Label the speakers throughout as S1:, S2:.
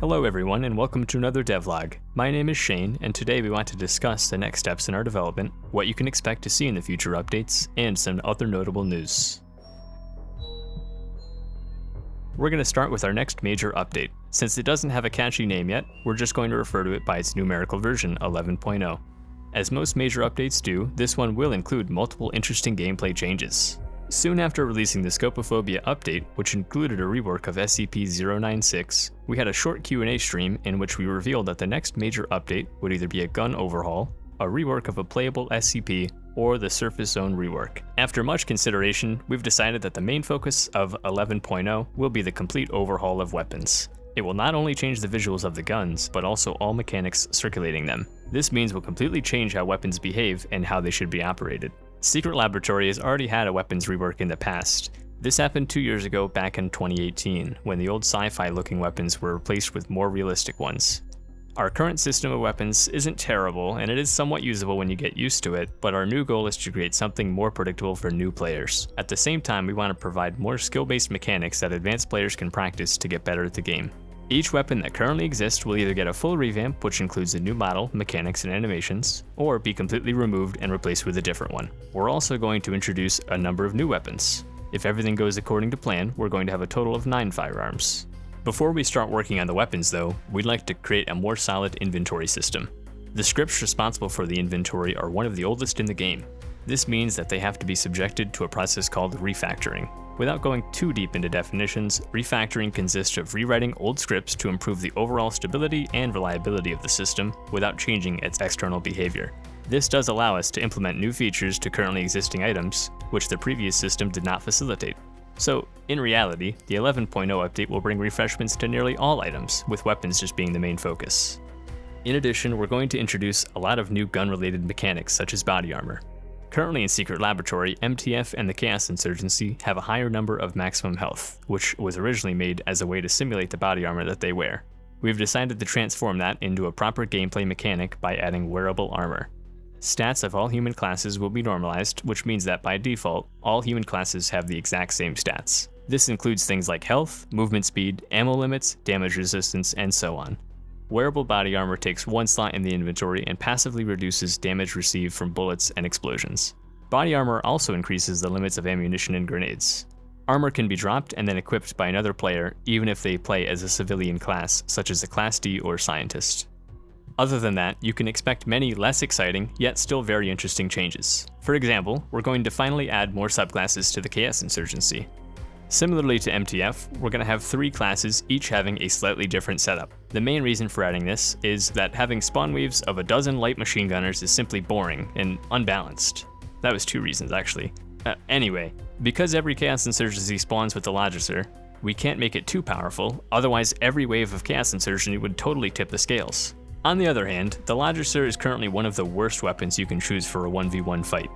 S1: Hello everyone and welcome to another devlog. My name is Shane and today we want to discuss the next steps in our development, what you can expect to see in the future updates, and some other notable news. We're going to start with our next major update. Since it doesn't have a catchy name yet, we're just going to refer to it by its numerical version, 11.0. As most major updates do, this one will include multiple interesting gameplay changes. Soon after releasing the Scopophobia update, which included a rework of SCP-096, we had a short Q&A stream in which we revealed that the next major update would either be a gun overhaul, a rework of a playable SCP, or the Surface Zone rework. After much consideration, we've decided that the main focus of 11.0 will be the complete overhaul of weapons. It will not only change the visuals of the guns, but also all mechanics circulating them. This means we'll completely change how weapons behave and how they should be operated. Secret Laboratory has already had a weapons rework in the past. This happened two years ago back in 2018, when the old sci-fi looking weapons were replaced with more realistic ones. Our current system of weapons isn't terrible, and it is somewhat usable when you get used to it, but our new goal is to create something more predictable for new players. At the same time, we want to provide more skill-based mechanics that advanced players can practice to get better at the game. Each weapon that currently exists will either get a full revamp, which includes a new model, mechanics, and animations, or be completely removed and replaced with a different one. We're also going to introduce a number of new weapons. If everything goes according to plan, we're going to have a total of 9 firearms. Before we start working on the weapons though, we'd like to create a more solid inventory system. The scripts responsible for the inventory are one of the oldest in the game. This means that they have to be subjected to a process called refactoring. Without going too deep into definitions, refactoring consists of rewriting old scripts to improve the overall stability and reliability of the system without changing its external behavior. This does allow us to implement new features to currently existing items, which the previous system did not facilitate. So, in reality, the 11.0 update will bring refreshments to nearly all items, with weapons just being the main focus. In addition, we're going to introduce a lot of new gun-related mechanics such as body armor. Currently in Secret Laboratory, MTF and the Chaos Insurgency have a higher number of maximum health, which was originally made as a way to simulate the body armor that they wear. We've decided to transform that into a proper gameplay mechanic by adding wearable armor. Stats of all human classes will be normalized, which means that by default, all human classes have the exact same stats. This includes things like health, movement speed, ammo limits, damage resistance, and so on. Wearable body armor takes one slot in the inventory and passively reduces damage received from bullets and explosions. Body armor also increases the limits of ammunition and grenades. Armor can be dropped and then equipped by another player, even if they play as a civilian class, such as a Class D or Scientist. Other than that, you can expect many less exciting, yet still very interesting changes. For example, we're going to finally add more subclasses to the Chaos Insurgency. Similarly to MTF, we're going to have three classes, each having a slightly different setup. The main reason for adding this is that having spawn waves of a dozen light machine gunners is simply boring and unbalanced. That was two reasons, actually. Uh, anyway, because every Chaos Insurgency spawns with the Logicer, we can't make it too powerful, otherwise every wave of Chaos Insurgency would totally tip the scales. On the other hand, the Logicer is currently one of the worst weapons you can choose for a 1v1 fight.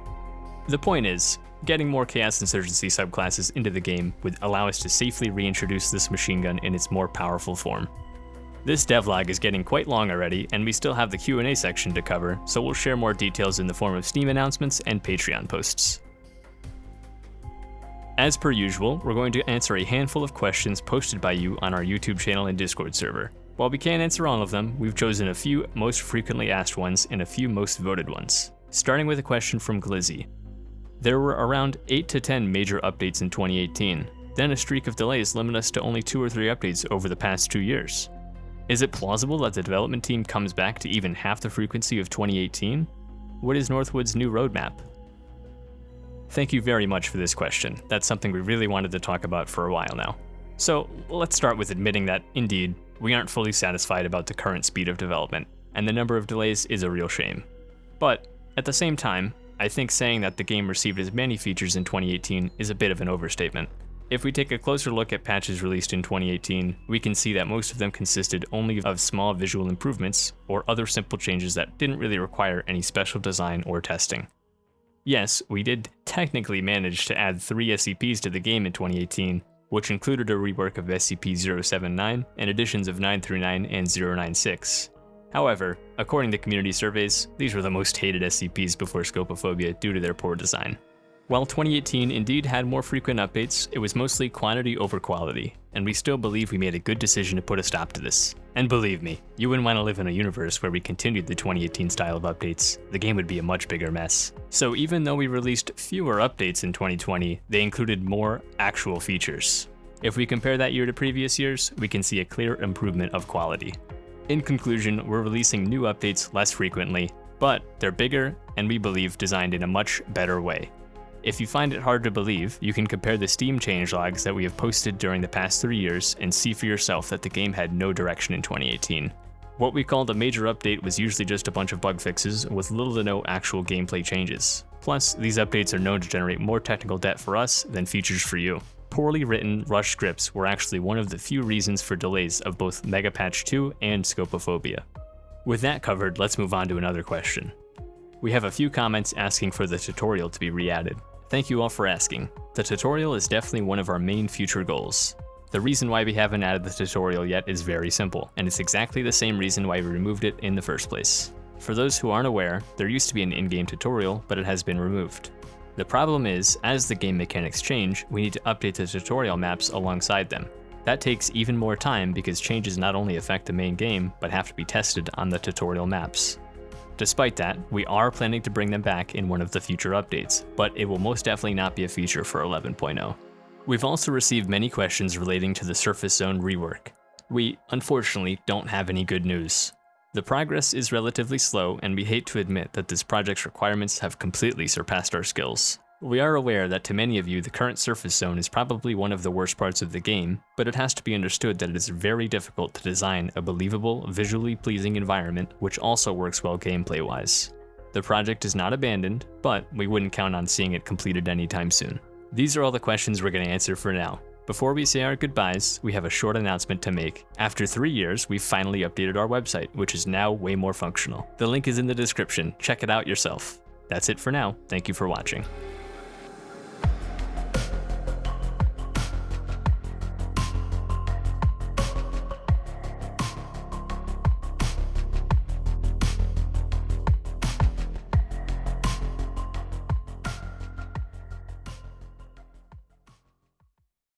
S1: The point is, getting more Chaos Insurgency subclasses into the game would allow us to safely reintroduce this machine gun in its more powerful form. This devlog is getting quite long already, and we still have the Q&A section to cover, so we'll share more details in the form of Steam announcements and Patreon posts. As per usual, we're going to answer a handful of questions posted by you on our YouTube channel and Discord server. While we can't answer all of them, we've chosen a few most frequently asked ones and a few most voted ones. Starting with a question from Glizzy. There were around 8 to 10 major updates in 2018, then a streak of delays limited us to only 2 or 3 updates over the past 2 years. Is it plausible that the development team comes back to even half the frequency of 2018? What is Northwood's new roadmap? Thank you very much for this question. That's something we really wanted to talk about for a while now. So let's start with admitting that, indeed, we aren't fully satisfied about the current speed of development, and the number of delays is a real shame. But, at the same time, I think saying that the game received as many features in 2018 is a bit of an overstatement. If we take a closer look at patches released in 2018, we can see that most of them consisted only of small visual improvements or other simple changes that didn't really require any special design or testing. Yes, we did technically manage to add three SCPs to the game in 2018, which included a rework of SCP-079 and additions of 939 and 096. However, according to community surveys, these were the most hated SCPs before Scopophobia due to their poor design. While 2018 indeed had more frequent updates, it was mostly quantity over quality, and we still believe we made a good decision to put a stop to this. And believe me, you wouldn't want to live in a universe where we continued the 2018 style of updates. The game would be a much bigger mess. So even though we released fewer updates in 2020, they included more actual features. If we compare that year to previous years, we can see a clear improvement of quality. In conclusion, we're releasing new updates less frequently, but they're bigger and we believe designed in a much better way. If you find it hard to believe, you can compare the Steam changelogs that we have posted during the past three years and see for yourself that the game had no direction in 2018. What we called a major update was usually just a bunch of bug fixes with little to no actual gameplay changes. Plus, these updates are known to generate more technical debt for us than features for you. Poorly written, rushed scripts were actually one of the few reasons for delays of both Mega Patch 2 and Scopophobia. With that covered, let's move on to another question. We have a few comments asking for the tutorial to be re-added. Thank you all for asking. The tutorial is definitely one of our main future goals. The reason why we haven't added the tutorial yet is very simple, and it's exactly the same reason why we removed it in the first place. For those who aren't aware, there used to be an in-game tutorial, but it has been removed. The problem is, as the game mechanics change, we need to update the tutorial maps alongside them. That takes even more time because changes not only affect the main game, but have to be tested on the tutorial maps. Despite that, we are planning to bring them back in one of the future updates, but it will most definitely not be a feature for 11.0. We've also received many questions relating to the Surface Zone rework. We, unfortunately, don't have any good news. The progress is relatively slow, and we hate to admit that this project's requirements have completely surpassed our skills. We are aware that to many of you the current surface zone is probably one of the worst parts of the game, but it has to be understood that it is very difficult to design a believable, visually pleasing environment which also works well gameplay-wise. The project is not abandoned, but we wouldn't count on seeing it completed anytime soon. These are all the questions we're going to answer for now. Before we say our goodbyes, we have a short announcement to make. After three years, we've finally updated our website, which is now way more functional. The link is in the description, check it out yourself. That's it for now, thank you for watching.